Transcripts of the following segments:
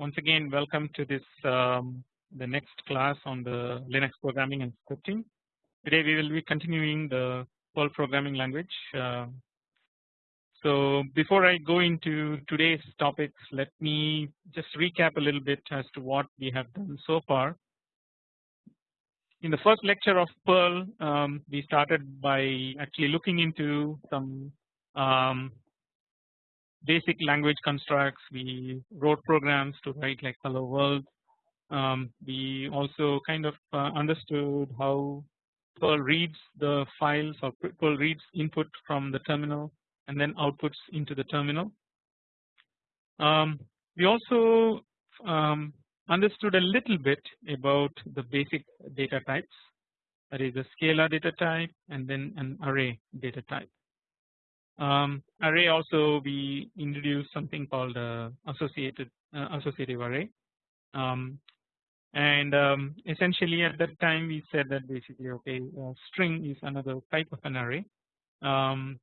once again welcome to this um, the next class on the Linux programming and scripting. Today we will be continuing the Perl programming language. Uh, so before I go into today's topics let me just recap a little bit as to what we have done so far. In the first lecture of Perl um, we started by actually looking into some um, basic language constructs we wrote programs to write like hello world um, we also kind of uh, understood how Perl reads the files or Perl reads input from the terminal and then outputs into the terminal. Um, we also um, understood a little bit about the basic data types that is a scalar data type and then an array data type. Um, array also we introduced something called uh, associated uh, associative array. Um, and um, essentially at that time we said that basically okay string is another type of an array. Um,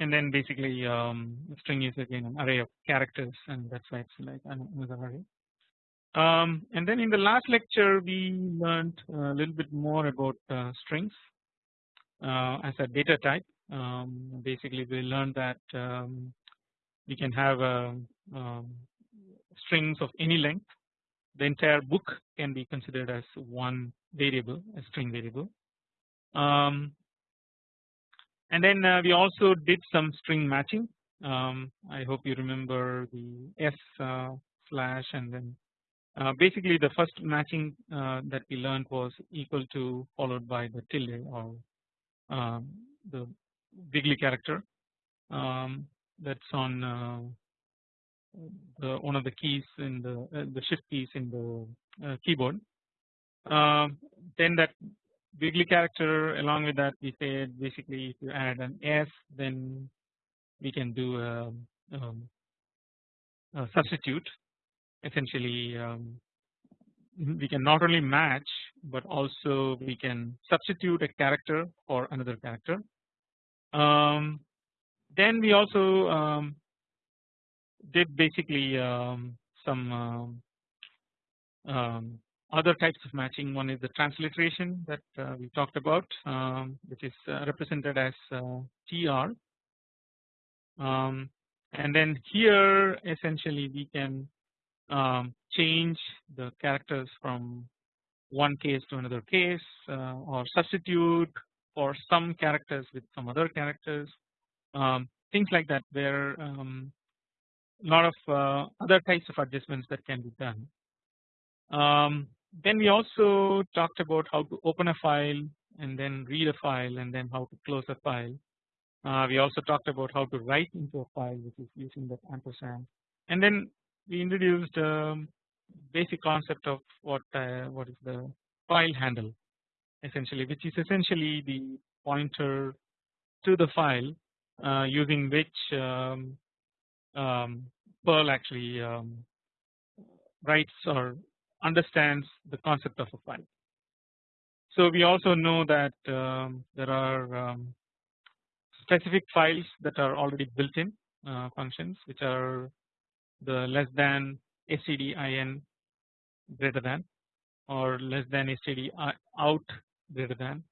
and then basically um, string is again an array of characters and that's why it's like another array. Um, and then in the last lecture we learned a little bit more about uh, strings uh, as a data type um, basically we learned that um, we can have uh, um, strings of any length. The entire book can be considered as one variable a string variable. Um, and then uh, we also did some string matching. Um, I hope you remember the s uh, slash and then uh, basically the first matching uh, that we learned was equal to followed by the tilde or um, the wiggly character um, that's on uh, the one of the keys in the uh, the shift keys in the uh, keyboard. Um, then that wiggly character along with that we said basically if you add an S then we can do a, um, a substitute essentially um, we can not only match but also we can substitute a character for another character um, then we also um, did basically um, some um, um, other types of matching. One is the transliteration that uh, we talked about, um, which is uh, represented as uh, TR. and then here essentially we can change the characters from one case to another case uh, or substitute for some characters with some other characters um, things like that there a um, lot of uh, other types of adjustments that can be done. Um, then we also talked about how to open a file and then read a file and then how to close a file. Uh, we also talked about how to write into a file which is using that ampersand and then we introduced um, basic concept of what uh, what is the file handle essentially which is essentially the pointer to the file uh, using which um, um, Perl actually um, writes or understands the concept of a file. So we also know that um, there are um, specific files that are already built in uh, functions which are the less than stdin greater than or less than std out greater than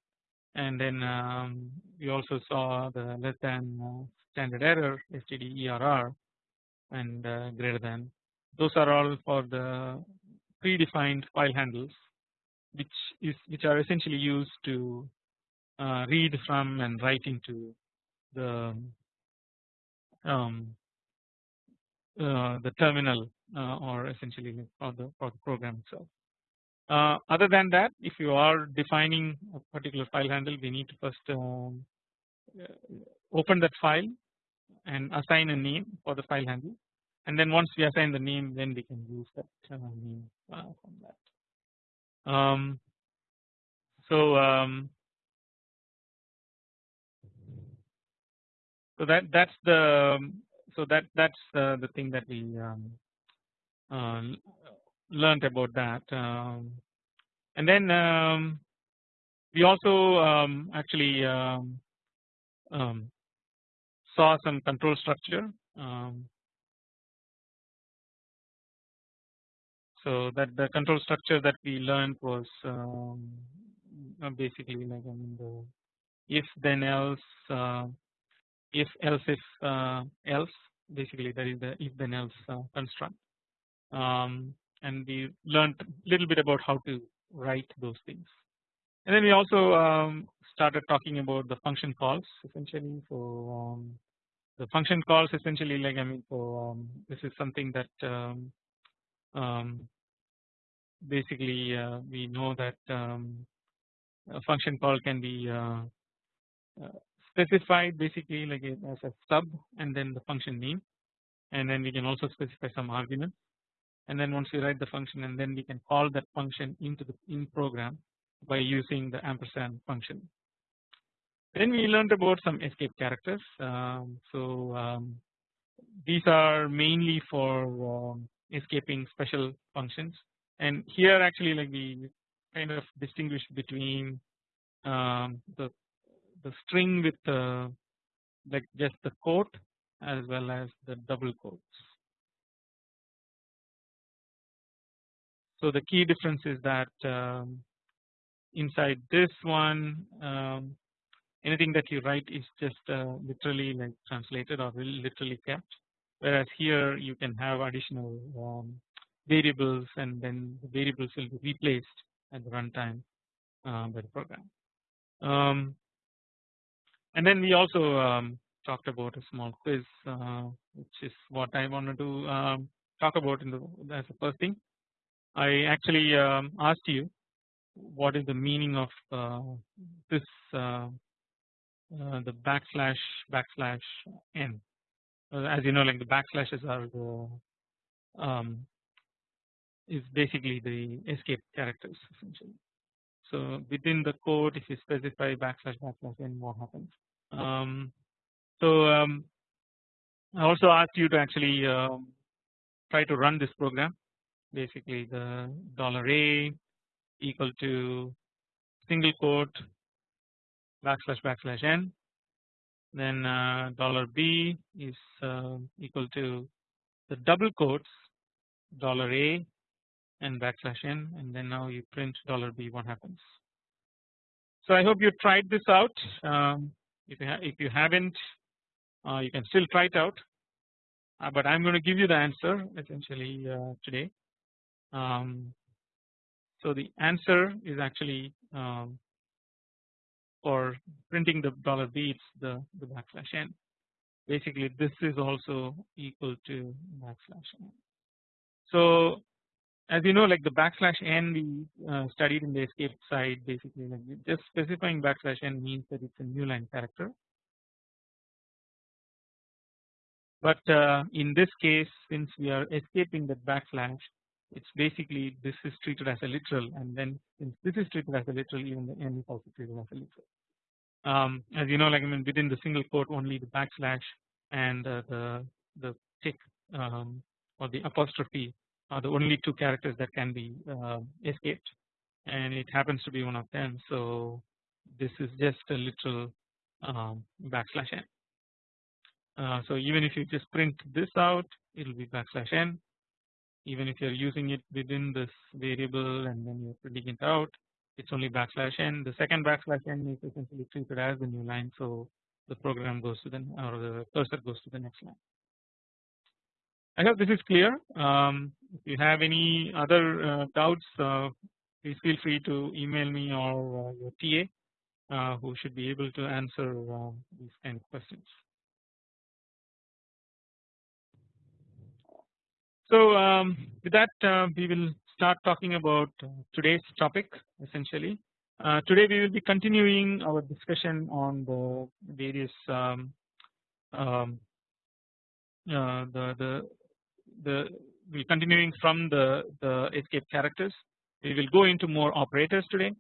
and then um, we also saw the less than uh, standard error stderr and uh, greater than those are all for the predefined file handles which is which are essentially used to uh, read from and write into the um, uh, the terminal uh, or essentially for the for the program itself. Uh, other than that if you are defining a particular file handle we need to first um, open that file and assign a name for the file handle and then once we assign the name then we can use that uh, name uh, from that. Um, so um, so that that's the so that that's uh, the thing that we um, uh, learned about that um, and then um, we also um, actually um, um, saw some control structure so that the control structure that we learned was um, basically like I mean the if then else uh, if else if uh, else basically that is the if then else uh, construct um, and we learned a little bit about how to write those things. And then we also um, started talking about the function calls essentially. So um, the function calls essentially like I mean so um, this is something that um, um, basically uh, we know that a function call can be uh, uh, specified basically like as a sub and then the function name. And then we can also specify some arguments and then once we write the function and then we can call that function into the in program by using the ampersand function. Then we learned about some escape characters. Um, so um, these are mainly for um, escaping special functions and here actually like we kind of distinguish between um, the the string with the like just the quote as well as the double quotes. So the key difference is that um, inside this one um, anything that you write is just uh, literally like translated or literally kept whereas here you can have additional um, variables and then the variables will be replaced at the runtime uh, by the program. Um, and then we also um, talked about a small quiz uh, which is what I wanted to um, talk about in the as the first thing. I actually um, asked you what is the meaning of uh, this uh, uh, the backslash backslash n uh, as you know like the backslashes are the um, is basically the escape characters essentially. So within the code if you specify backslash backslash n what happens. Um, so um, I also asked you to actually um, try to run this program basically the dollar $a equal to single quote backslash backslash n then uh, dollar $b is uh, equal to the double quotes dollar $a and backslash n and then now you print dollar $b what happens. So I hope you tried this out um, if you if you haven't uh, you can still try it out uh, but I am going to give you the answer essentially uh, today. Um, so the answer is actually um, for printing the dollar $b it's the, the backslash n basically this is also equal to backslash n. So as you know like the backslash n we uh, studied in the escape side basically like just specifying backslash n means that it's a new line character but uh, in this case since we are escaping the backslash it's basically this is treated as a literal and then since this is treated as a literal even the n is also treated as a literal. Um, as you know like I mean within the single quote only the backslash and uh, the the tick um, or the apostrophe are the only two characters that can be uh, escaped and it happens to be one of them so this is just a literal um, backslash n. Uh, so even if you just print this out it will be backslash n even if you are using it within this variable and then you are printing it out it's only backslash n the second backslash n is essentially treated as the new line so the program goes to the or the cursor goes to the next line. I hope this is clear. Um, if you have any other uh, doubts, uh, please feel free to email me or uh, your TA uh, who should be able to answer uh, these kind of questions. So um, with that uh, we will start talking about today's topic essentially. today we will be continuing our discussion on the various um, um, the the the we continuing from the the escape characters we will go into more operators today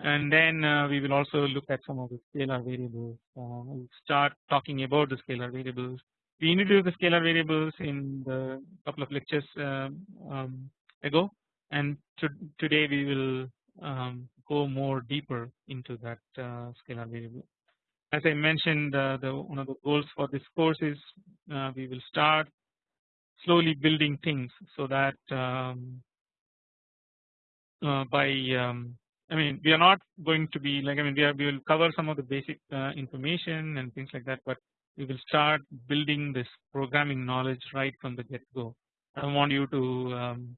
and then uh, we will also look at some of the scalar variables uh, we'll start talking about the scalar variables we introduced the scalar variables in the couple of lectures um, um, ago and to, today we will um, go more deeper into that uh, scalar variable. As I mentioned uh, the one of the goals for this course is uh, we will start slowly building things so that um, uh, by um, I mean we are not going to be like I mean we are we will cover some of the basic uh, information and things like that but we will start building this programming knowledge right from the get go. I want you to um,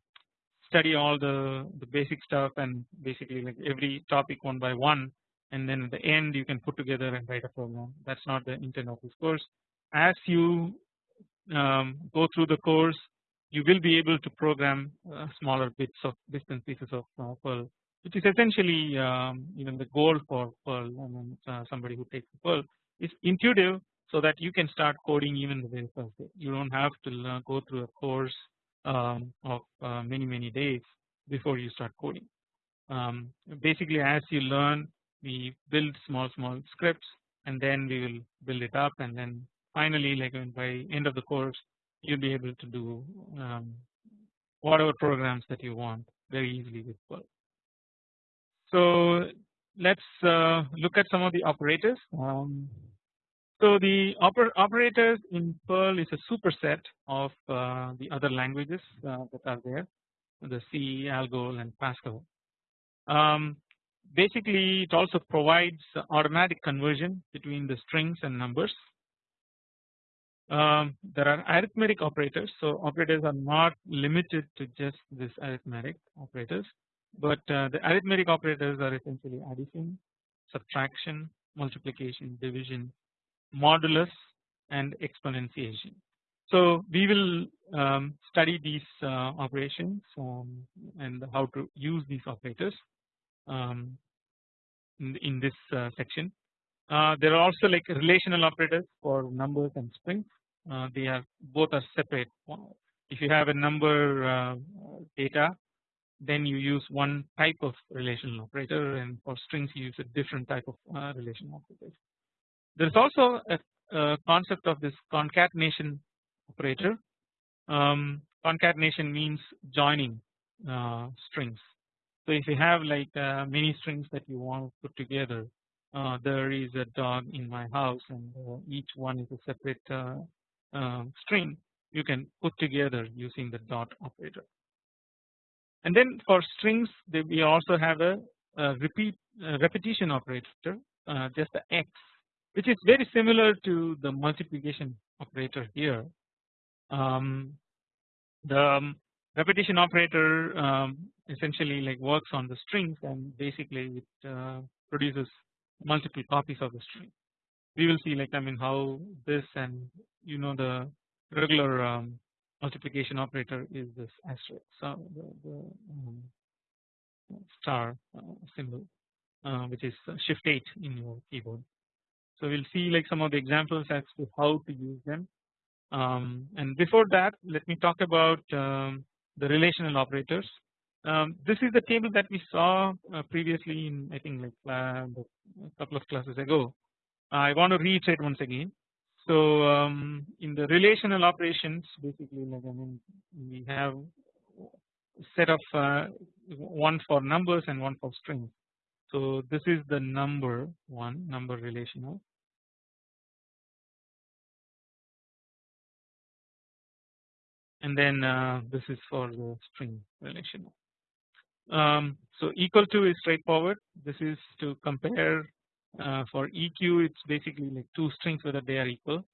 study all the the basic stuff and basically like every topic one by one and then at the end you can put together and write a program that is not the intent of this course. As you um, go through the course you will be able to program uh, smaller bits of distant pieces of uh, Perl which is essentially um, even the goal for Perl and uh, somebody who takes Perl is intuitive so that you can start coding even the very first day you do not have to go through a course um, of uh, many many days before you start coding. Um, basically as you learn we build small small scripts and then we will build it up and then finally like by end of the course you'll be able to do um, whatever programs that you want very easily with Perl. So let's uh, look at some of the operators. So the oper operators in Perl is a superset of uh, the other languages uh, that are there, the C, Algol, and Pascal. Um, basically, it also provides automatic conversion between the strings and numbers. Um, there are arithmetic operators, so operators are not limited to just this arithmetic operators, but uh, the arithmetic operators are essentially addition, subtraction, multiplication, division, modulus and exponentiation. So we will um, study these uh, operations um, and how to use these operators um, in, in, this uh, section. Uh, there are also like relational operators for numbers and strings. Uh, they are both are separate. If you have a number uh, data, then you use one type of relational operator, and for strings you use a different type of uh, relational operator. There is also a, a, concept of this concatenation operator. Um, concatenation means joining uh, strings. So if you have like uh, many strings that you want to put together, uh, there is a dog in my house and uh, each one is a separate uh, um, string you can put together using the dot operator. And then for strings we also have a, a repeat repetition operator just the x which is very similar to the multiplication operator here. Um, the um, repetition operator um, essentially like works on the strings and basically it uh, produces multiple copies of the string. We will see like I mean how this and you know the regular um, multiplication operator is this asterisk so the, the um, star uh, symbol uh, which is shift 8 in your keyboard so we'll see like some of the examples as to how to use them. Um, and before that, let me talk about um, the relational operators. Um, this is the table that we saw uh, previously in I think like uh, a couple of classes ago. I want to reiterate once again. So um, in the relational operations, basically like I mean we have set of uh, one for numbers and one for strings. So this is the number one number relational and then uh, this is for the string relational. Um, so equal to is straightforward. This is to compare uh, for EQ. It's basically like two strings whether they are equal.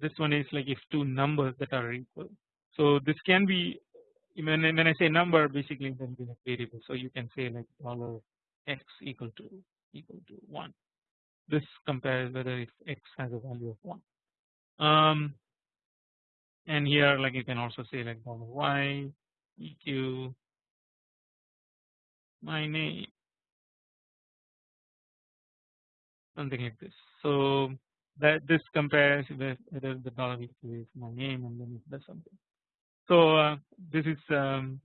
This one is like if two numbers that are equal. So this can be when when I say number, basically it can be like variable. So you can say like dollar x equal to equal to one. This compares whether if x has a value of one. Um, and here like you can also say like dollar y eq my name something like this. So that this compares with whether the dollar eq is my name and then it does something. So uh, this is um,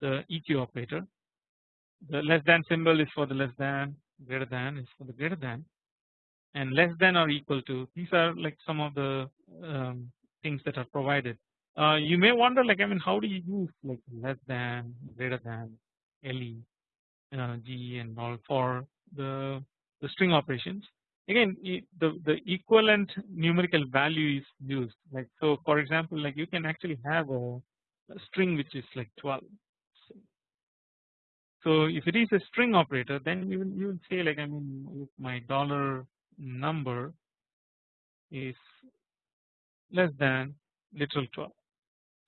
the EQ operator. The less than symbol is for the less than, greater than is for the greater than, and less than or equal to. These are like some of the um, things that are provided. Uh, you may wonder like I mean how do you use like less than, greater than, LE, uh, G and all for the the string operations. Again the the equivalent numerical value is used like so for example like you can actually have a, a string which is like 12 So if it is a string operator then you will you will say like I mean my dollar number is less than literal 12.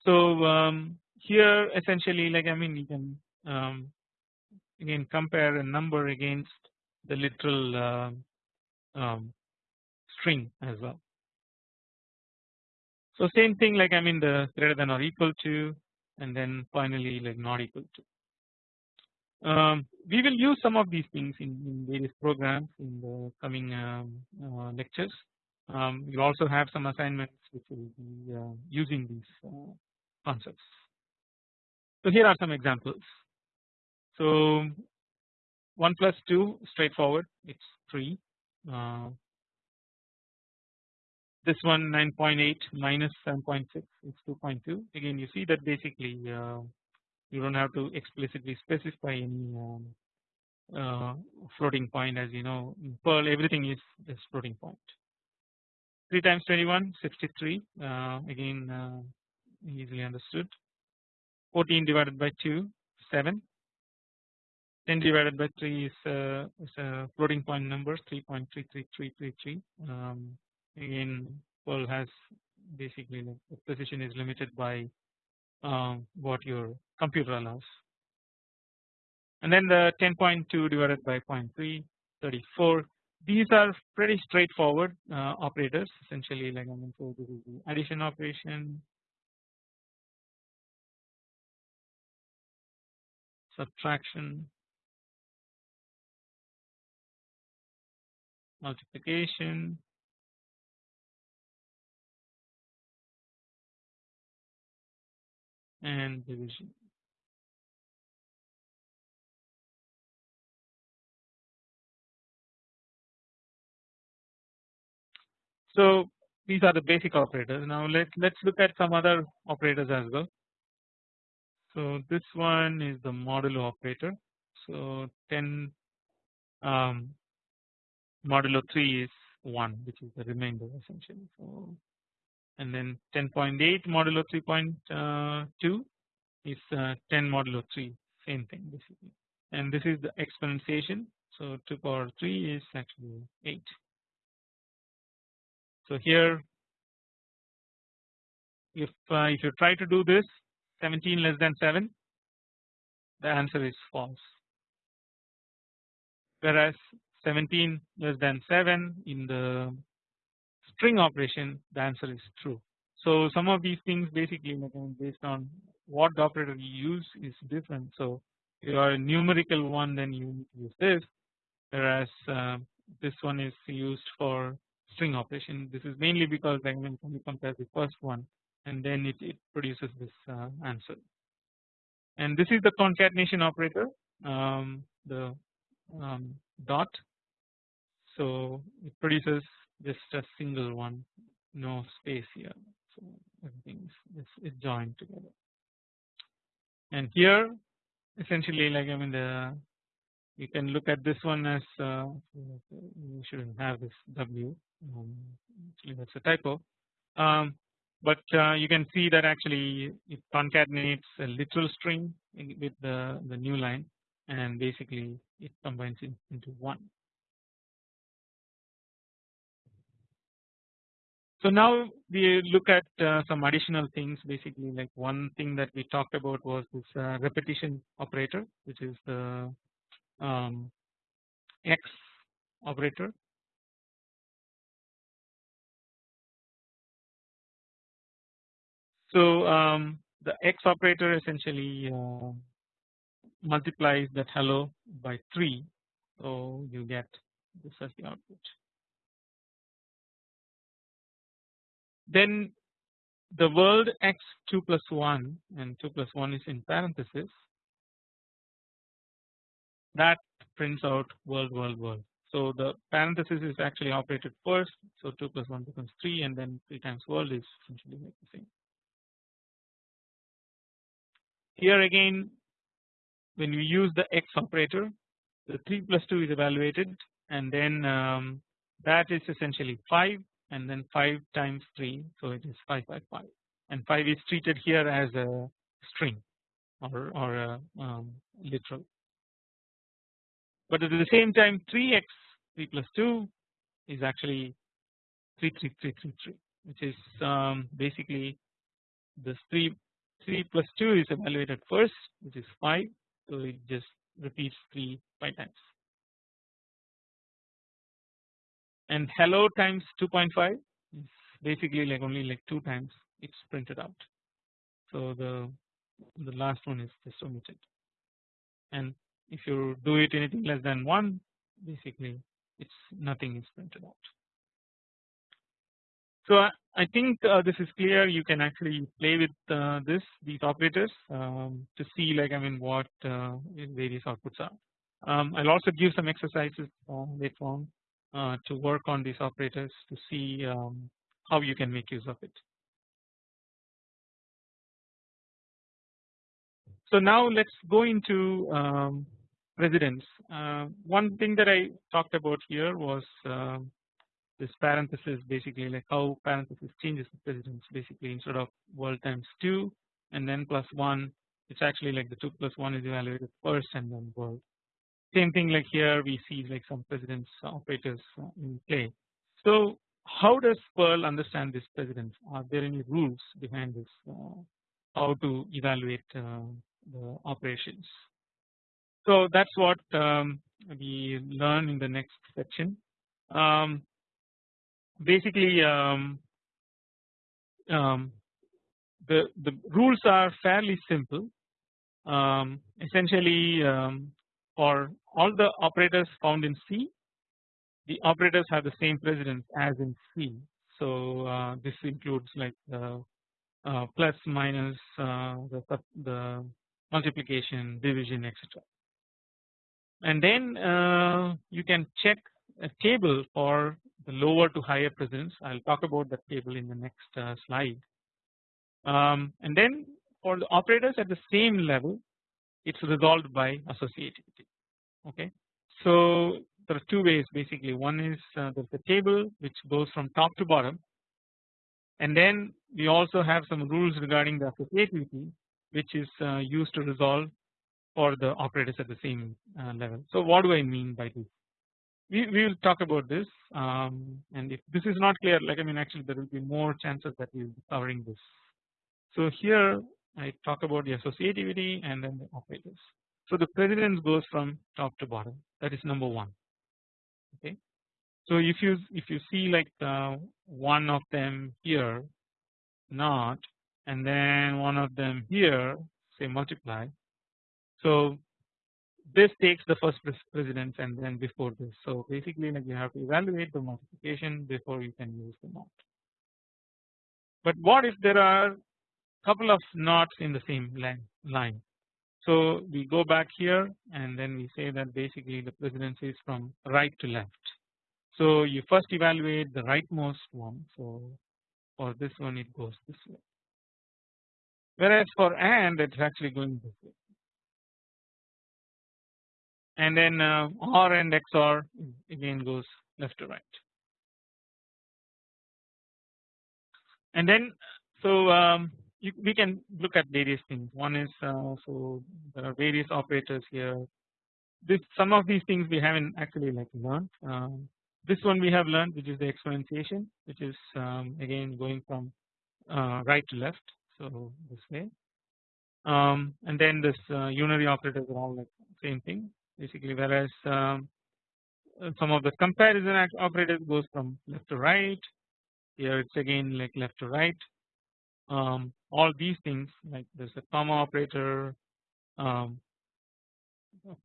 So um, here essentially like I mean you can um, again compare a number against the literal uh, um, string as well. So same thing like I mean the greater than or equal to and then finally like not equal to. Um, we will use some of these things in, in various programs in the coming um, uh, lectures. Um, we'll also have some assignments which will be uh, using these uh, concepts. So here are some examples. So 1 plus 2 straightforward. It's 3 uh, this one 9.8 minus 7.6 is 2.2 again you see that basically uh, you don't have to explicitly specify any um, uh, floating point. As you know Perl everything is this floating point 3 times 21 63 uh, again uh, easily understood. 14 divided by 2 7 10 divided by 3 is, uh, is a floating point number 3.33333 um, again Perl has basically the precision is limited by um, what your computer allows. And then the 10.2 divided by 0.3 34 these are pretty straightforward uh, operators essentially like I mean so this is the addition operation. Subtraction. Multiplication. And division. So these are the basic operators. Now let's let's look at some other operators as well. So this one is the modulo operator. So 10 um, modulo 3 is 1 which is the remainder essentially. So and then 10.8 modulo 3.2 is uh, 10 modulo 3 same thing basically and this is the exponentiation so 2 power 3 is actually 8 so here if uh, if you try to do this 17 less than 7 the answer is false whereas 17 less than 7 in the string operation the answer is true. So some of these things basically based on what the operator you use is different. So if you are a numerical one then you use this whereas uh, this one is used for string operation. This is mainly because like when you compare the first one and then it, it produces this uh, answer. And this is the concatenation operator um, the um, dot so it produces just a single one no space here so everything is, is joined together and here essentially like I mean the you can look at this one as uh, you shouldn't have this W that's a typo. Um, but uh, you can see that actually it concatenates a literal string with the the new line and basically it combines it into one. So now we look at uh, some additional things. Basically like one thing that we talked about was this uh, repetition operator which is the um, X operator. So um, the X operator essentially uh, multiplies that hello by 3 so you get this as the output. Then the world x 2 plus 1 and 2 plus 1 is in parenthesis that prints out world world world. So the parenthesis is actually operated first so 2 plus 1 becomes 3 and then 3 times world is essentially the same. Here again when we use the x operator the 3 plus 2 is evaluated and then um, that is essentially 5 and then 5 times 3 so it is 5 by 5 and 5 is treated here as a string or, or a um, literal. But at the same time 3x 3 plus 2 is actually 33333 which is um, basically this 3 3 plus 2 is evaluated first which is 5 so it just repeats 3 5 times. And hello times 2.5 is basically like only like 2 times it's printed out. So the the last one is just omitted. And if you do it anything less than 1 basically it's nothing is printed out. So I, think uh, this is clear you can actually play with uh, this these operators um, to see like I mean what uh, various outputs are. Um, I'll also give some exercises later on uh, to work on these operators to see um, how you can make use of it. So now let's go into um, precedence. Uh, one thing that I talked about here was uh, this parenthesis basically like how parenthesis changes the precedence basically instead of world times 2 and then plus 1 it's actually like the 2 plus 1 is evaluated first and then world. Same thing like here we see like some precedence operators uh, in play. So how does Perl understand this precedence? Are there any rules behind this? Uh, how to evaluate uh, the operations? So that's what um, we learn in the next section. Um, basically, um, um the the rules are fairly simple. Um, essentially, um, for all the operators found in C, the operators have the same precedence as in C. So uh, this includes like the uh, plus, minus, uh, the the multiplication, division, etc and then uh, you can check a table for the lower to higher precedence. I'll talk about that table in the next uh, slide. Um, and then for the operators at the same level, it's resolved by associativity. Okay, so there are two ways basically. One is uh, there's a table which goes from top to bottom, and then we also have some rules regarding the associativity, which is uh, used to resolve for the operators at the same uh, level. So what do I mean by this? We, we will talk about this um, and if this is not clear like I mean actually there will be more chances that we will be covering this. So here I talk about the associativity and then the operators. So the precedence goes from top to bottom that is number one okay. So if you if you see like uh, one of them here not and then one of them here say multiply so this takes the first precedence and then before this. So basically like you have to evaluate the multiplication before you can use the not. But what if there are a couple of nots in the same line? So we go back here and then we say that basically the precedence is from right to left. So you first evaluate the rightmost one. So for this one it goes this way. Whereas for AND it's actually going this way and then uh, OR and XOR again goes left to right. And then so um, you, we can look at various things. One is uh, so there are various operators here. This some of these things we haven't actually like learned. Um, this one we have learned, which is the exponentiation, which is um, again going from uh, right to left. So this way, um, and then this uh, unary operators are all like same thing basically whereas um, some of the comparison operators goes from left to right. Here it's again like left to right. Um, all these things like there's a comma operator um,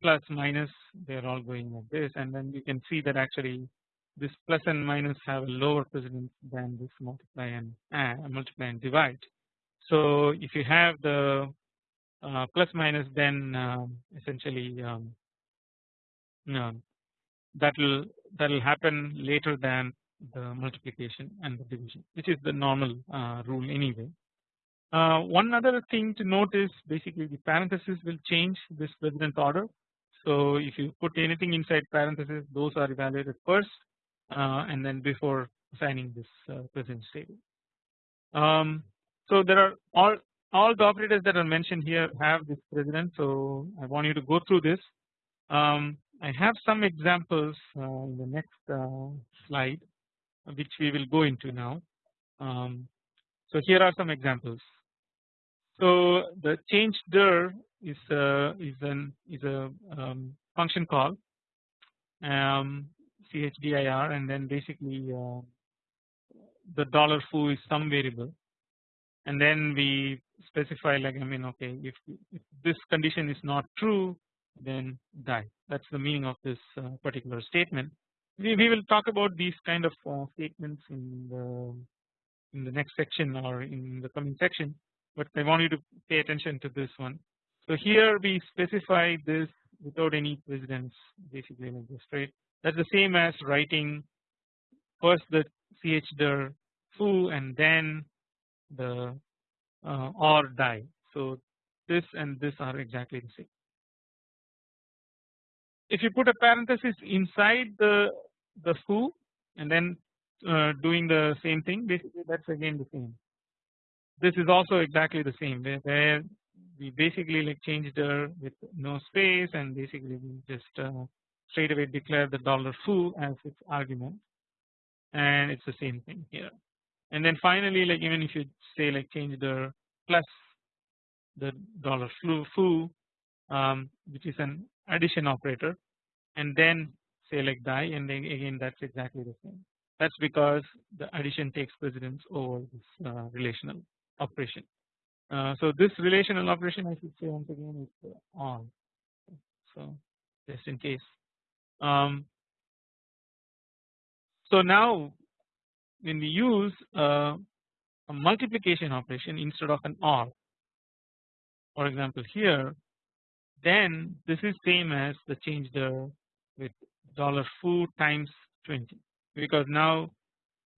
plus minus they're all going like this. And then you can see that actually this plus and minus have a lower precedence than this multiply and uh, multiply and divide. So if you have the uh, plus minus then um, essentially um, that will that will happen later than the multiplication and the division which is the normal uh, rule anyway. Uh, one other thing to note is basically the parenthesis will change this precedence order. So if you put anything inside parenthesis those are evaluated first uh, and then before assigning this uh, precedence table. Um, so there are all all the operators that are mentioned here have this precedence so I want you to go through this um, I have some examples uh, in the next uh, slide which we will go into now. Um, so here are some examples. So the change dir is a, is an is a um, function call um, chdir and then basically uh, the dollar foo is some variable and then we specify like I mean okay if, if this condition is not true then die that is the meaning of this uh, particular statement. We, we will talk about these kind of uh, statements in the in the next section or in the coming section but I want you to pay attention to this one. So here we specify this without any precedence basically like this right that is the same as writing first the chdir foo and then the uh, or die. So this and this are exactly the same. If you put a parenthesis inside the the foo and then uh, doing the same thing basically that's again the same. This is also exactly the same where, we basically like changed the with no space and basically we just uh, straight away declare the dollar foo as its argument and it's the same thing here and then finally like even if you say like change the plus the dollar foo, foo um, which is an addition operator and then like die and then again that's exactly the same. That's because the addition takes precedence over this uh, relational operation. Uh, so this relational operation I should say once again is on. So just in case. Um, so now when we use uh, a multiplication operation instead of an OR for example here then this is same as the change dir with dollar foo times 20 because now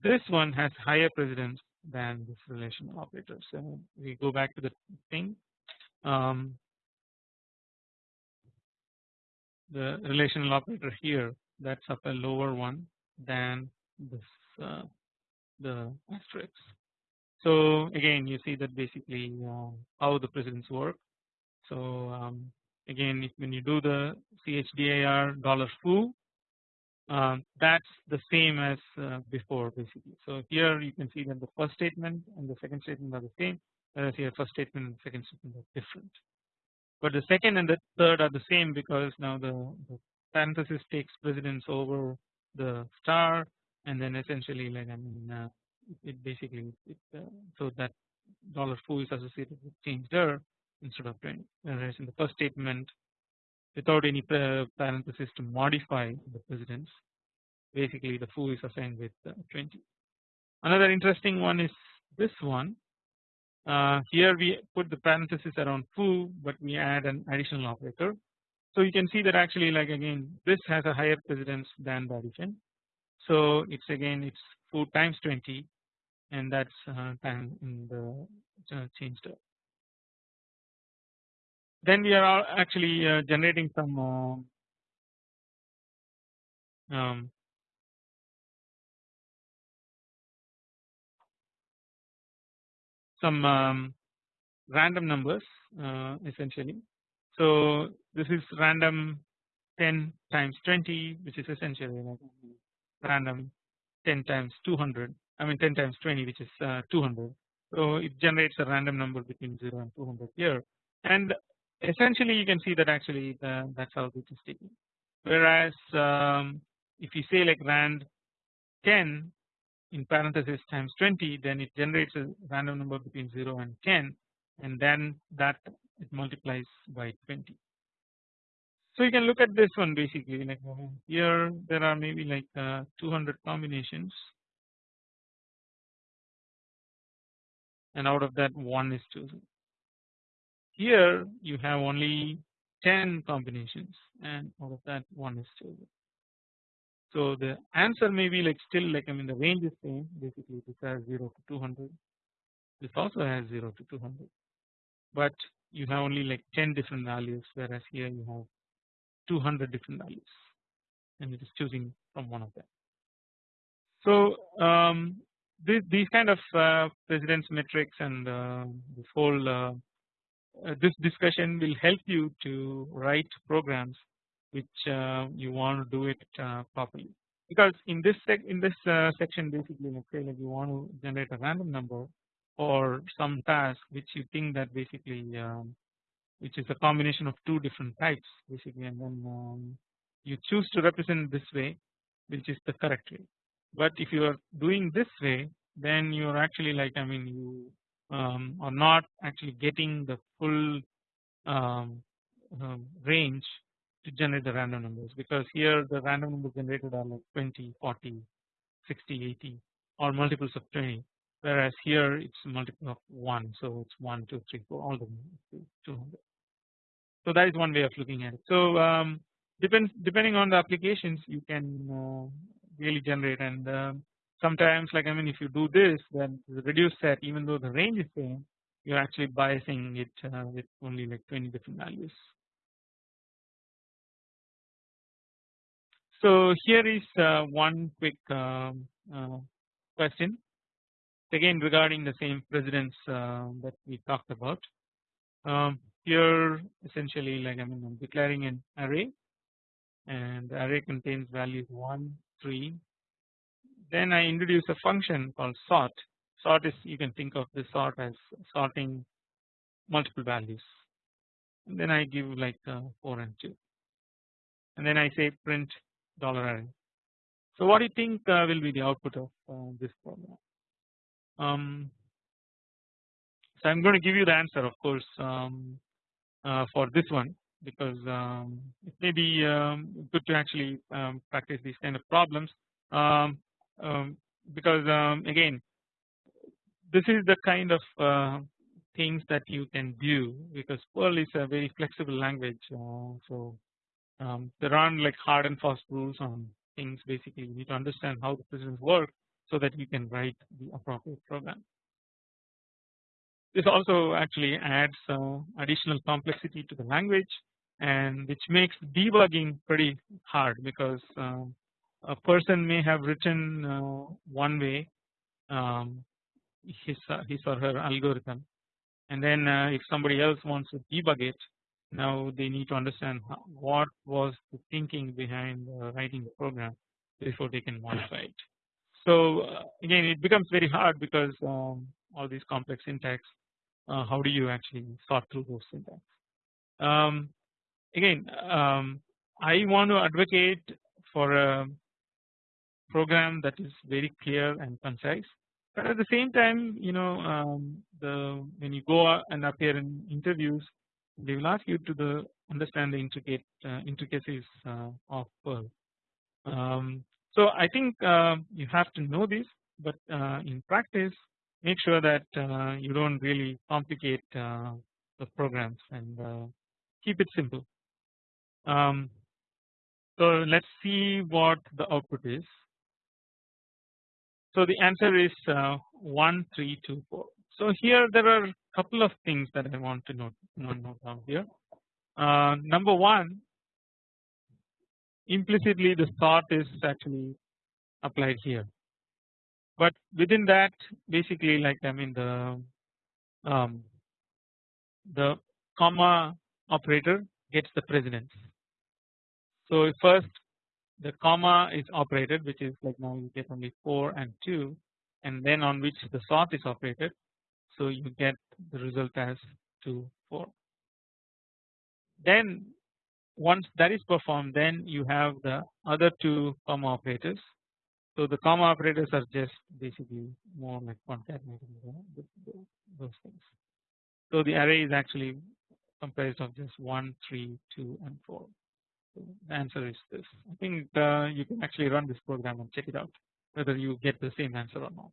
this one has higher precedence than this relational operator. So we go back to the thing um, the relational operator here that's up a lower one than this uh, the asterisk. So again you see that basically uh, how the precedence work. So um, again when you do the chdir dollar foo um, that's the same as uh, before basically. So here you can see that the first statement and the second statement are the same whereas here first statement and second statement are different. But the second and the third are the same because now the, the parenthesis takes precedence over the star and then essentially like I mean uh, it basically it, uh, so that dollar foo is associated with change dir instead of 20 whereas in the first statement without any parenthesis to modify the precedence basically the foo is assigned with uh, 20. Another interesting one is this one uh, here we put the parenthesis around foo but we add an additional operator. So you can see that actually like again this has a higher precedence than the. So it's again it's foo times 20 and that's uh, time in the uh, change then we are actually uh, generating some uh, um, some um, random numbers uh, essentially. So this is random 10 times 20 which is essentially like random 10 times 200 I mean 10 times 20 which is uh, 200 so it generates a random number between 0 and 200 here and essentially you can see that actually the, that's how this is taken. Whereas um, if you say like rand 10 in parenthesis times 20 then it generates a random number between 0 and 10 and then that it multiplies by 20. So you can look at this one basically like uh, here there are maybe like uh, 200 combinations and out of that one is chosen. Here you have only 10 combinations and out of that one is chosen. So the answer may be like still like I mean the range is same basically this has 0 to 200 this also has 0 to 200 but you have only like 10 different values whereas here you have 200 different values and it is choosing from one of them. So um, this, these kind of uh, precedence metrics and uh, this whole uh, this discussion will help you to write programs which uh, you want to do it uh, properly. Because in this sec in this uh, section basically let's say like you want to generate a random number or some task which you think that basically um, which is a combination of two different types basically and then um, you choose to represent this way which is the correct way. But if you are doing this way then you are actually like I mean you um, are not actually getting the full um, um, range to generate the random numbers because here the random numbers generated are like 20, 40, 60, 80 or multiples of 20 whereas here it's multiple of 1 so it's 1, 2, 3, 4 all the way 200. So that is one way of looking at it. So um, depends depending on the applications you can uh, really generate and uh, sometimes like I mean if you do this then the reduced set even though the range is same you're actually biasing it uh, with only like 20 different values. So here is uh, one quick um, uh, question again regarding the same precedence uh, that we talked about. Um, here essentially like I mean I'm declaring an array and the array contains values 1, 3. Then I introduce a function called sort. Sort is you can think of this sort as sorting multiple values. And then I give like uh, 4 and 2. And then I say print dollar array. So what do you think uh, will be the output of uh, this program? Um, so I'm going to give you the answer of course um, uh, for this one because um, it may be um, good to actually um, practice these kind of problems um, because again this is the kind of uh, things that you can do because Perl is a very flexible language uh, so um, there aren't like hard and fast rules on things basically you need to understand how the precedence work so that you can write the appropriate program. This also actually adds uh, additional complexity to the language and which makes debugging pretty hard because uh, a person may have written uh, one way um, his his or her algorithm and then uh, if somebody else wants to debug it now they need to understand how, what was the thinking behind uh, writing the program before they can modify it. So uh, again it becomes very hard because um, all these complex syntax uh, how do you actually sort through those syntax. Um, again um, I want to advocate for a program that is very clear and concise but at the same time you know um, the when you go and appear in interviews they will ask you to the understand the intricate uh, intricacies uh, of Perl. Um, so I think uh, you have to know this but uh, in practice make sure that uh, you don't really complicate uh, the programs and keep it simple. Um, so let's see what the output is. So the answer is uh, 1324. So here there are a couple of things that I want to note, note down here. Uh, number one, implicitly the sort is actually applied here, but within that basically like I mean the um, the comma operator gets the precedence. So first the comma is operated which is like now you get only 4 and 2 and then on which the sort is operated so you get the result as 2 4. Then once that is performed then you have the other two comma operators. So the comma operators are just basically more like concatenating those things. So the array is actually comprised of just 1, 3, 2 and 4 the answer is this. I think uh, you can actually run this program and check it out whether you get the same answer or not.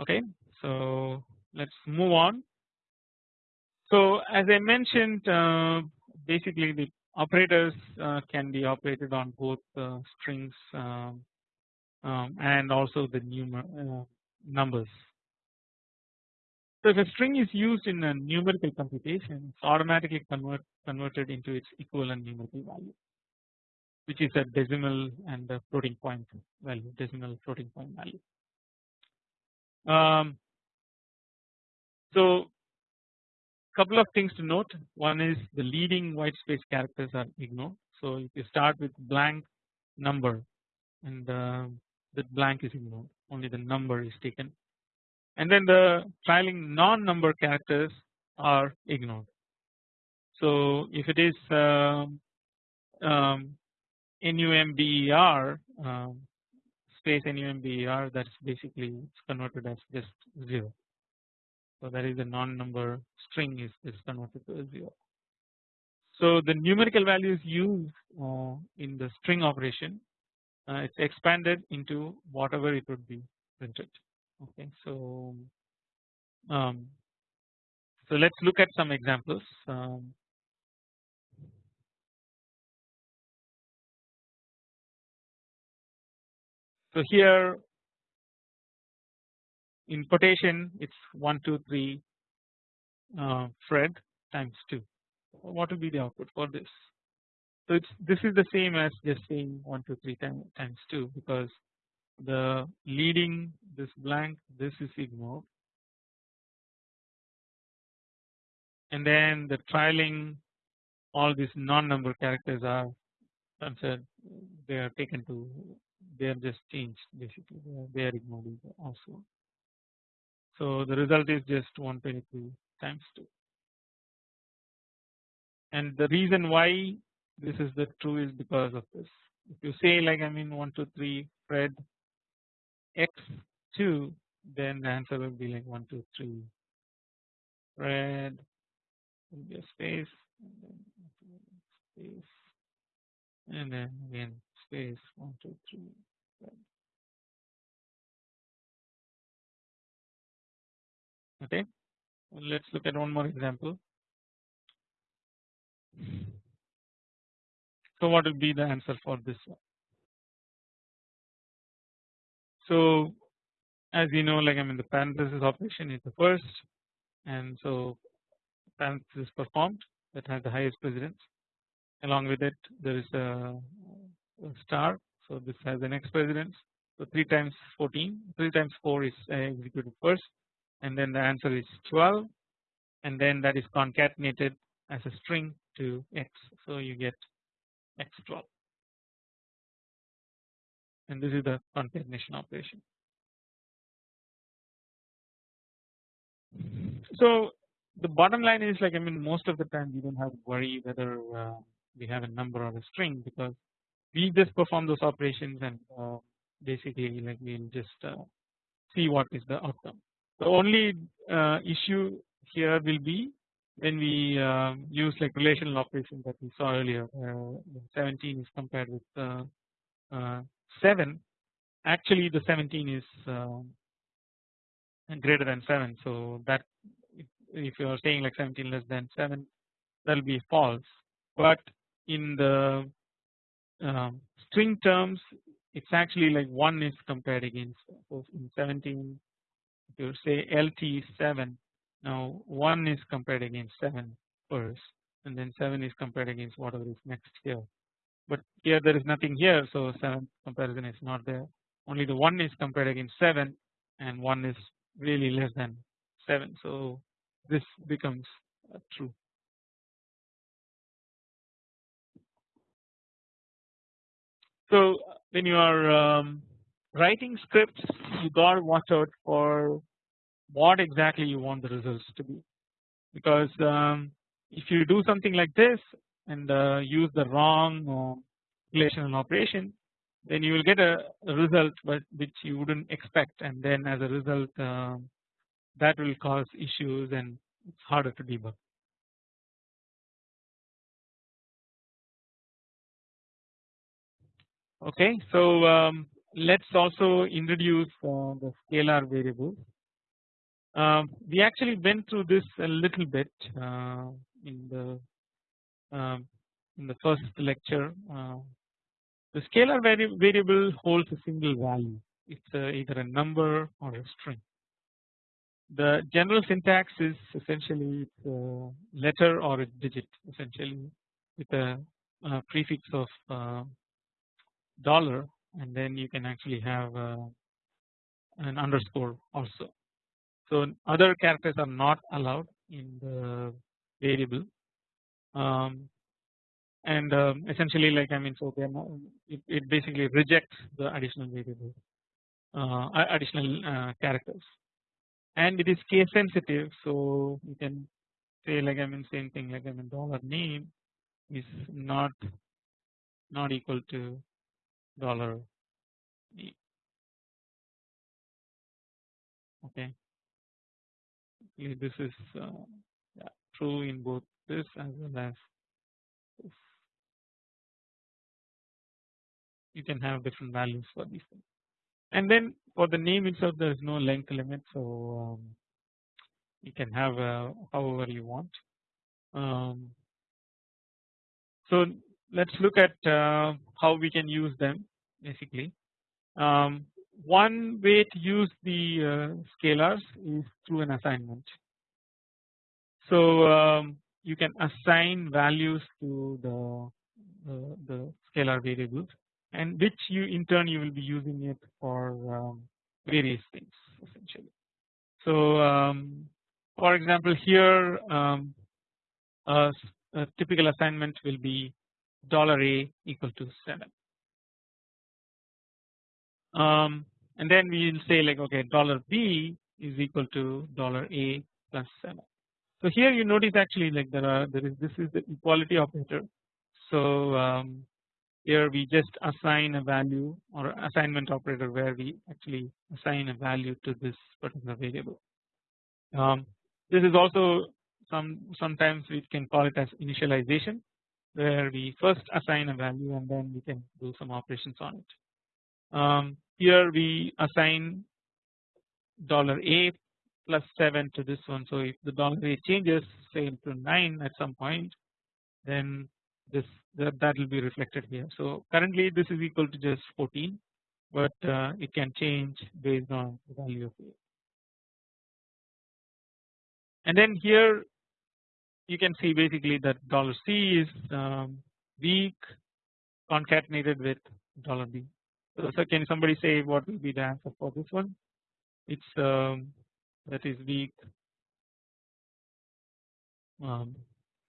Okay, so let's move on. So as I mentioned, uh, basically the operators uh, can be operated on both uh, strings um, um, and also the numer uh, numbers so if a string is used in a numerical computation it's automatically convert, converted into its equivalent numerical value which is a decimal and a floating point value decimal floating point value. Um, so couple of things to note one is the leading white space characters are ignored. So if you start with blank number and uh, the blank is ignored only the number is taken and then the trailing non-number characters are ignored. So if it is um, um, NUMBER um, space NUMBER that's basically it's converted as just 0. So that is the non-number string is, is converted to a 0. So the numerical values used uh, in the string operation uh, it's expanded into whatever it would be printed okay so um, so let's look at some examples um, so here in quotation it's 1 2 3 uh, Fred times 2 what will be the output for this? So it's this is the same as just saying 1 2 3 times, times 2 because the leading this blank this is ignored and then the trailing all these non-number characters are considered they are taken to they are just changed basically. They are, ignored also. So the result is just 122 times 2 and the reason why this is the true is because of this. If you say like I mean 1 2 3 Fred x2 then the answer will be like 1 2 3 Fred will be a space and then space and then again space 1 2 3 Fred. okay let's look at one more example so what will be the answer for this one? So as you know like I mean the parenthesis operation is the first and so parenthesis performed. That has the highest precedence. Along with it there is a, a star. So this has the next precedence. So 3 times 14 3 times 4 is uh, executed first and then the answer is 12 and then that is concatenated as a string to x. So you get x12 and this is the concatenation operation. So the bottom line is like I mean most of the time we don't have to worry whether uh, we have a number or a string because we just perform those operations and uh, basically like we'll just uh, see what is the outcome. The only uh, issue here will be when we um, use like relational operations that we saw earlier uh, 17 is compared with uh, 7 actually the 17 is um, greater than 7 so that if you are saying like 17 less than 7 that will be false. But in the um, string terms it's actually like 1 is compared against so in 17 if you say LT 7 now 1 is compared against 7 first and then 7 is compared against whatever is next here. But here there is nothing here so 7 comparison is not there. Only the 1 is compared against 7 and 1 is really less than 7 so this becomes uh, true. So when you are um, writing scripts you got to watch out for what exactly you want the results to be. Because um, if you do something like this and uh, use the wrong uh, relational operation then you will get a, result but which you wouldn't expect and then as a result uh, that will cause issues and it's harder to debug. Okay, so um, let's also introduce uh, the scalar variables um, we actually went through this a little bit uh, in the in the first lecture. Uh, the scalar vari variable holds a single value. It's uh, either a number or a string. The general syntax is essentially a letter or a digit essentially with a, a prefix of uh, dollar and then you can actually have uh, an underscore also. So other characters are not allowed in the variable um, and um, essentially like I mean so they are not, it, it, basically rejects the additional variable uh, additional uh, characters. And it is case sensitive so you can say like I mean same thing like I mean dollar name is not not equal to dollar name okay. This is uh, yeah, true in both this as well as this you can have different values for these things. And then for the name itself there is no length limit so um, you can have uh, however you want. Um, so let's look at uh, how we can use them basically. Um, one way to use the uh, scalars is through an assignment. So um, you can assign values to the uh, the scalar variables and which you in turn you will be using it for um, various things essentially. So um, for example here um, a, a typical assignment will be dollar a equal to 7 um, and then we will say like okay dollar b is equal to dollar a plus 7. So here you notice actually like there are there is this is the equality operator. So um, here we just assign a value or assignment operator where we actually assign a value to this particular variable. Um, this is also some sometimes we can call it as initialization where we first assign a value and then we can do some operations on it. Um, here we assign dollar a plus 7 to this one. So if the dollar rate changes say to 9 at some point then this that, that will be reflected here. So currently this is equal to just 14 but uh, it can change based on the value of a. And then here you can see basically that dollar C is um, weak concatenated with dollar B. So, so can somebody say what will be the answer for this one? It's um, that is week um,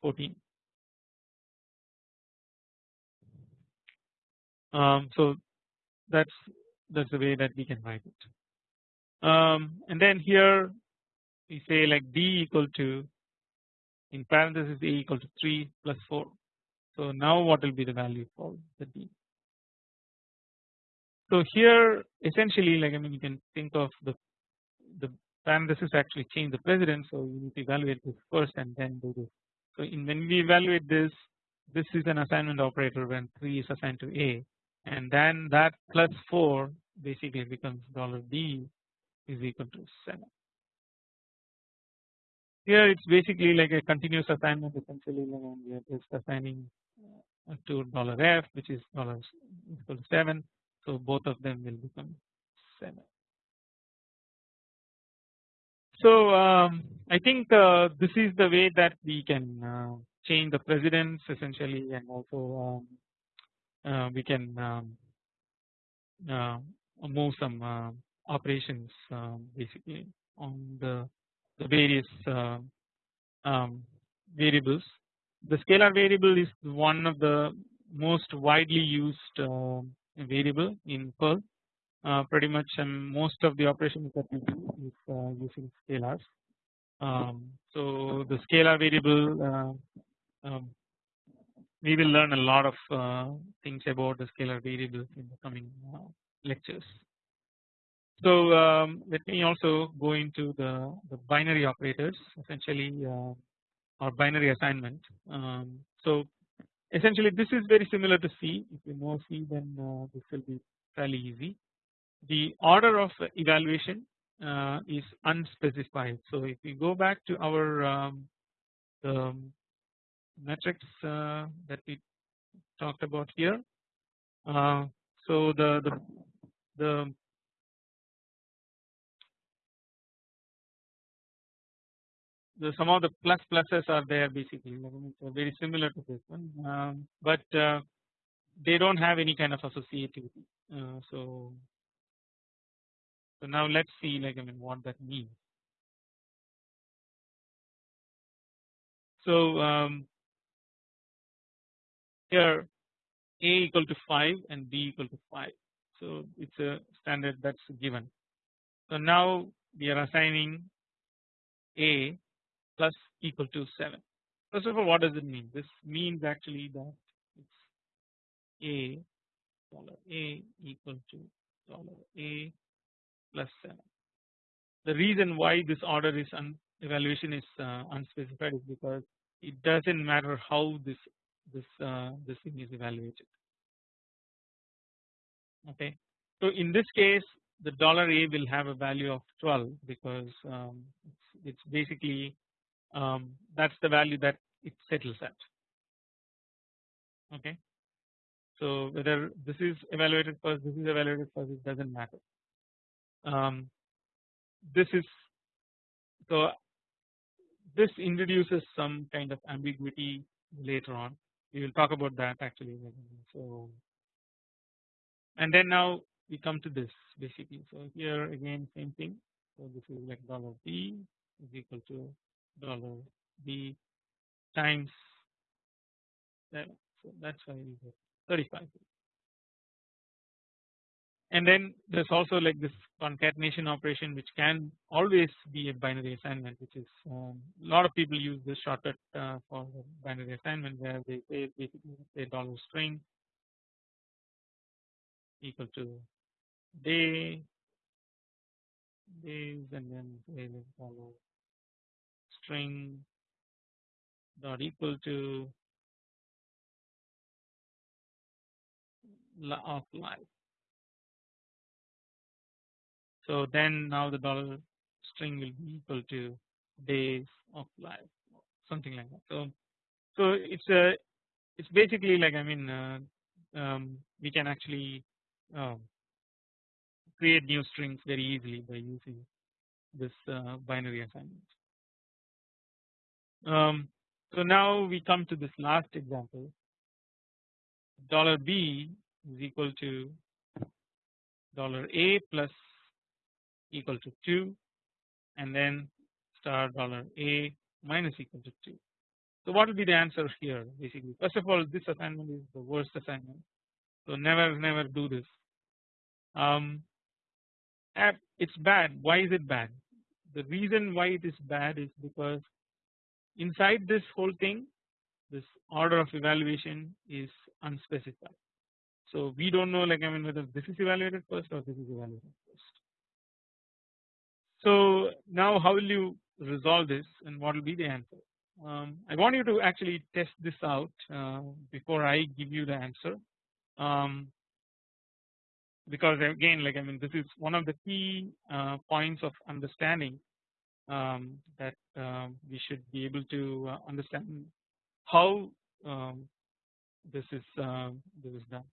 14. Um, so that's that's the way that we can write it. Um, and then here we say like d equal to in parenthesis a equal to 3 plus 4. So now what will be the value for the d? So here essentially like I mean you can think of the the is actually change the precedence so you need to evaluate this first and then do this. So in when we evaluate this this is an assignment operator when 3 is assigned to A and then that plus 4 basically becomes dollar $d is equal to 7. Here it's basically like a continuous assignment essentially when we are just assigning uh, to dollar $f which is dollar equal to 7 so both of them will become 7. So um, I think uh, this is the way that we can uh, change the precedence essentially and also um, uh, we can um, uh, move some uh, operations um, basically on the, the various uh, um, variables. The scalar variable is one of the most widely used variable in Perl. Uh, pretty much um, most of the operations that we do is uh, using scalars. Um, so the scalar variable uh, um, we will learn a lot of uh, things about the scalar variables in the coming uh, lectures. So um, let me also go into the, the binary operators essentially uh, or binary assignment. Um, so essentially this is very similar to C if you know C then this will be fairly easy. The order of evaluation uh, is unspecified. So if we go back to our um, metrics uh, that we talked about here uh, so the the the the some of the plus pluses are there basically. So very similar to this one. Um, but uh, they don't have any kind of associativity. Uh, so so now let's see like I mean what that means. So um, here a equal to 5 and b equal to 5 so it's a standard that's given. So now we are assigning a plus equal to 7 first of all what does it mean? This means actually that it's a dollar a equal to dollar a plus 7 the reason why this order is evaluation is uh, unspecified is because it doesn't matter how this this uh, this thing is evaluated. Okay? So in this case the dollar a will have a value of 12 because um, it's, it's, basically um, that's the value that it settles at. Okay? So whether this is evaluated first this is evaluated first it doesn't matter um, this is so this introduces some kind of ambiguity later on. We will talk about that actually so and then now we come to this basically. So here again same thing. So this is like dollar b is equal to dollar b times 7 so that's why we get 35 and then there's also like this concatenation operation which can always be a binary assignment which is um, a lot of people use this shortcut uh, for binary assignment where they say basically say dollar string equal to day days and then say dollar string dot equal to of life so then now the dollar string will be equal to days of life something like that. So so it's a it's basically like I mean uh, um, we can actually um, create new strings very easily by using this uh, binary assignment. Um, so now we come to this last example dollar $b is equal to dollar $a plus equal to 2 and then star dollar a minus equal to 2. So what will be the answer here basically first of all this assignment is the worst assignment so never never do this. Um, it's bad why is it bad the reason why it is bad is because inside this whole thing this order of evaluation is unspecified. So we don't know like I mean whether this is evaluated first or this is evaluated. So now how will you resolve this and what will be the answer? Um, I want you to actually test this out uh, before I give you the answer um, because again like I mean this is one of the key uh, points of understanding um, that um, we should be able to uh, understand how um, this is uh, this is done.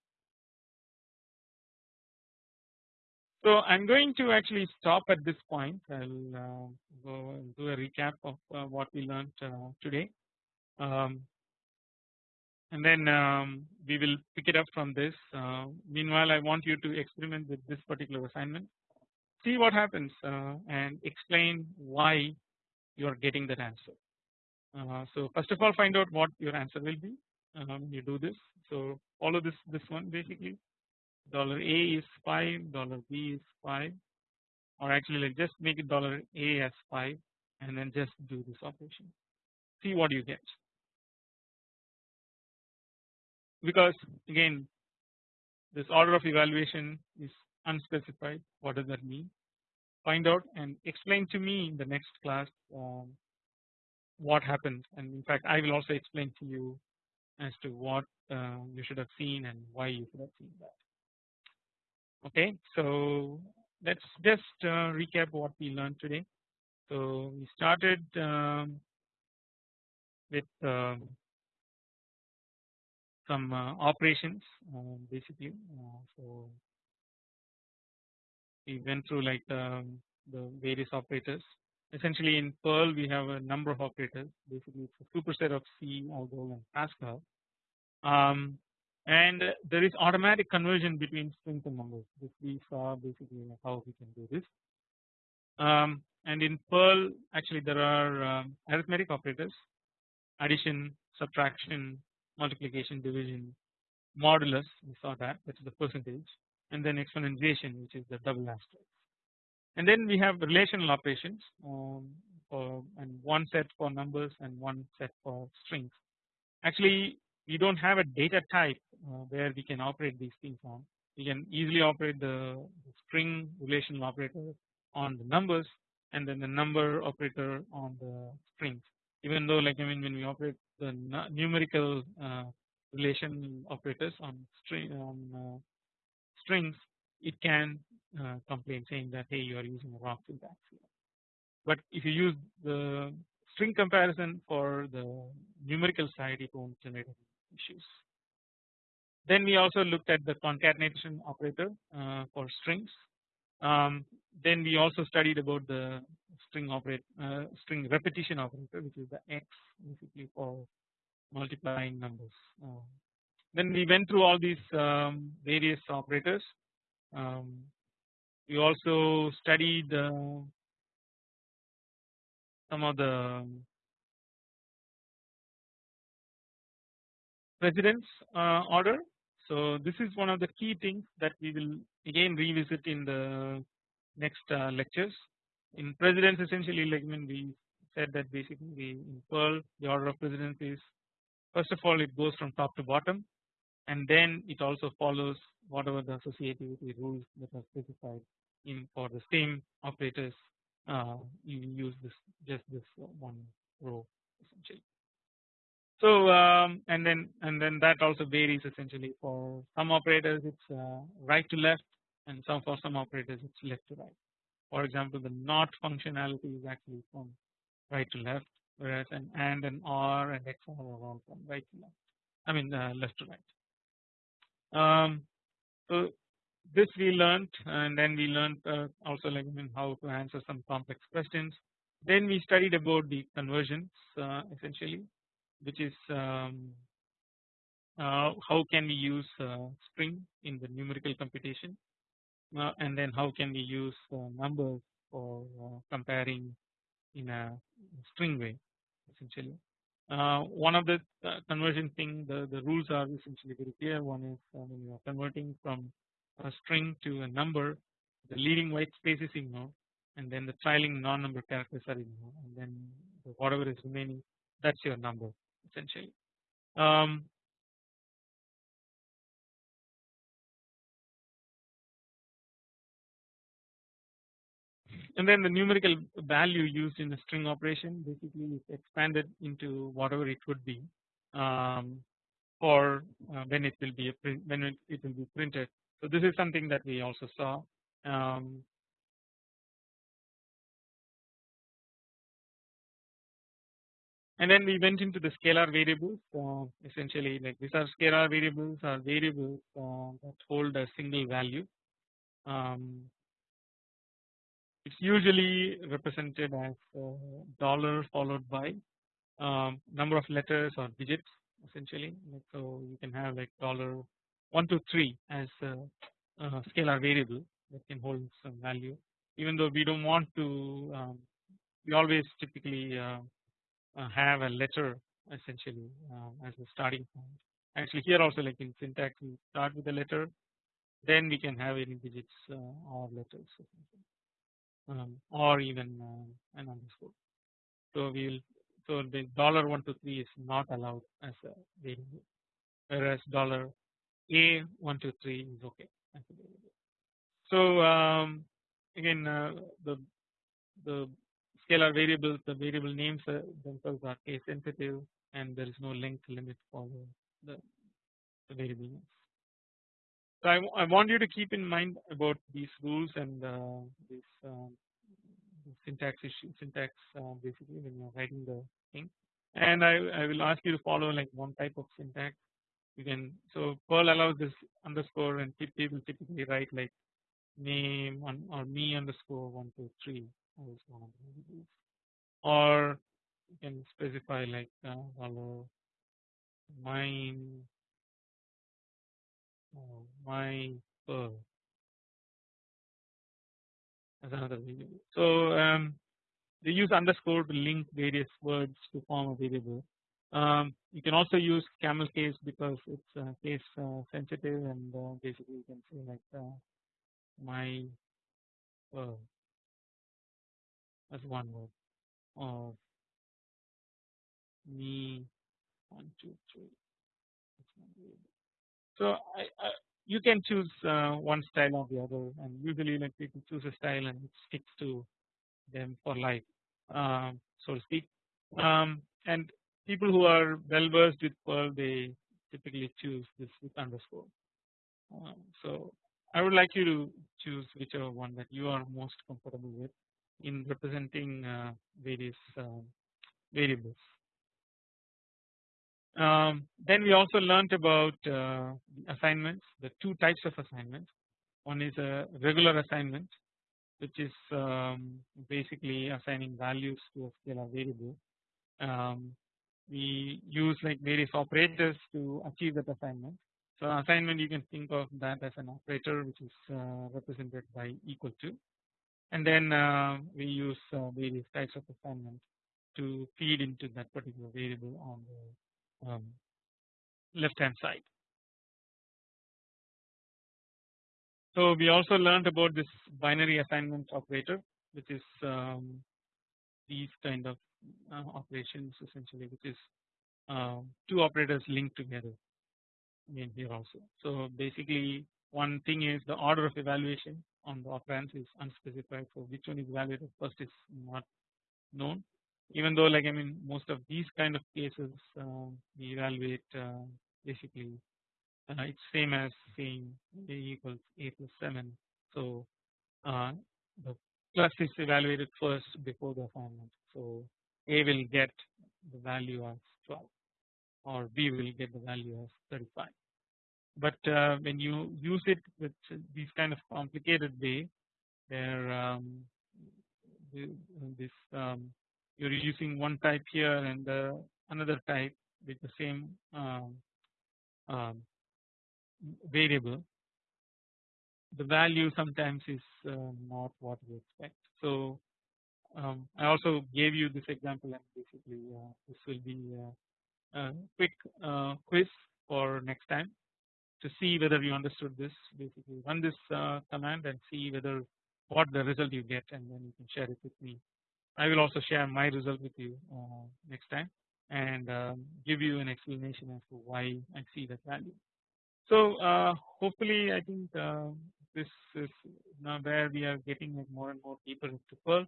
So I'm going to actually stop at this point. I'll uh, go and do a recap of uh, what we learned uh, today, um, and then um, we will pick it up from this. Uh, meanwhile, I want you to experiment with this particular assignment, see what happens, uh, and explain why you are getting that answer. Uh, so first of all, find out what your answer will be. Um, you do this. So follow this this one basically dollar A is 5 dollar B is 5 or actually like just make it dollar A as 5 and then just do this operation. See what you get. Because again this order of evaluation is unspecified. What does that mean? Find out and explain to me in the next class um, what happened. And in fact I will also explain to you as to what uh, you should have seen and why you should have seen that okay so let's just uh, recap what we learned today. So we started um, with uh, some uh, operations um, basically uh, so we went through like um, the various operators. Essentially in Perl we have a number of operators basically it's a superset of C, Algol and Pascal. Um, and there is automatic conversion between strings and numbers. Which we saw basically how we can do this. Um, and in Perl actually there are um, arithmetic operators addition, subtraction, multiplication, division, modulus. We saw that. Which is the percentage. And then exponentiation which is the double asterisk. And then we have relational operations um, for and one set for numbers and one set for strings. Actually we do not have a data type uh, where we can operate these things on. We can easily operate the, string relational operator on the numbers and then the number operator on the strings even though like I mean when we operate the numerical uh, relation operators on string on uh, strings it can uh, complain saying that hey you are using a wrong syntax. But if you use the string comparison for the numerical side it won't generate issues. Then we also looked at the concatenation operator uh, for strings. Um, then we also studied about the string operate uh, string repetition operator which is the x basically for multiplying numbers. Uh, then we went through all these um, various operators. Um, we also studied uh, some of the precedence uh, order. So this is one of the key things that we will again revisit in the next uh, lectures. In precedence essentially like I mean, we said that basically we in Perl the order of precedence is first of all it goes from top to bottom and then it also follows whatever the associativity rules that are specified in for the same operators uh, you use this just this one row essentially. So um, and then and then that also varies essentially for some operators it's uh, right to left and some for some operators it's left to right. For example the not functionality is actually from right to left whereas an and an or and XOR are all from right to left I mean uh, left to right. Um, so this we learned and then we learned uh, also like I mean how to answer some complex questions. Then we studied about the conversions uh, essentially which is um, uh, how can we use uh, string in the numerical computation? Uh, and then how can we use uh, numbers for comparing in a string way essentially. Uh, one of the uh, conversion thing the, the rules are essentially very clear. One is uh, when you are converting from a string to a number the leading white space is ignored and then the trailing non-number characters are ignored and then the whatever is remaining that's your number essentially. Um, and then the numerical value used in the string operation basically is expanded into whatever it would be um, for uh, when it will be when it, it, will be printed. So this is something that we also saw. Um, and then we went into the scalar variables. Uh, essentially, like these are scalar variables are variables uh, that hold a single value. Um, it's usually represented as uh, dollar followed by um, number of letters or digits essentially so you can have like dollar 1 to 3 as a, a, scalar variable that can hold some value even though we do not want to um, we always typically uh, have a letter essentially uh, as a starting point actually here also like in syntax we start with a letter then we can have any digits uh, or letters um, or even uh, an underscore. So we will so the dollar one two three is not allowed as a variable, whereas dollar a one two three is okay. So um, again uh, the the scalar variables the variable names themselves are case sensitive and there is no length limit for the, the, variable names. So I, I want you to keep in mind about these rules and uh, um, syntax issue syntax uh, basically when you're writing the thing. And I, I will ask you to follow like one type of syntax. You can so Perl allows this underscore and people typically write like name on, or me underscore one two three or you can specify like uh, follow mine uh, my as another variable. So um, they use underscore to link various words to form a variable. Um, you can also use camel case because it's uh, case uh, sensitive and uh, basically you can say like uh, my as one word of me one two three. So I, I you can choose uh, one style or the other and usually like people choose a style and it sticks to them for life um, so to speak um, and people who are well versed with Perl they typically choose this with underscore. Um, so I would like you to choose whichever one that you are most comfortable with in representing uh, various uh, variables. Um, then we also learned about uh, assignments the two types of assignments one is a regular assignment which is um, basically assigning values to a scalar variable um, we use like various operators to achieve that assignment. So assignment you can think of that as an operator which is uh, represented by equal to and then uh, we use uh, various types of assignment to feed into that particular variable on the um, left hand side. So we also learned about this binary assignment operator which is um, these kind of uh, operations essentially which is uh, two operators linked together in here also. So basically one thing is the order of evaluation on the operands is unspecified so which one is evaluated first is not known. Even though like I mean most of these kind of cases uh, we evaluate uh, basically uh, it's same as saying a equals a plus 7 so uh, the plus is evaluated first before the assignment so a will get the value as 12 or B will get the value as 35. But uh, when you use it with these kind of complicated way where um, this um, you're using one type here and uh, another type with the same um, um variable the value sometimes is uh, not what we expect. So I also gave you this example and basically uh, this will be a quick uh, quiz for next time to see whether you understood this basically run this uh, command and see whether what the result you get and then you can share it with me. I will also share my result with you uh, next time and um, give you an explanation as to why I see that value. So uh, hopefully I think uh, this is now where we are getting like more and more deeper into Perl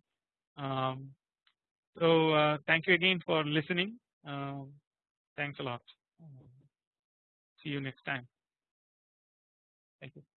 um, so uh, thank you again for listening. Uh, thanks a lot. See you next time. Thank you.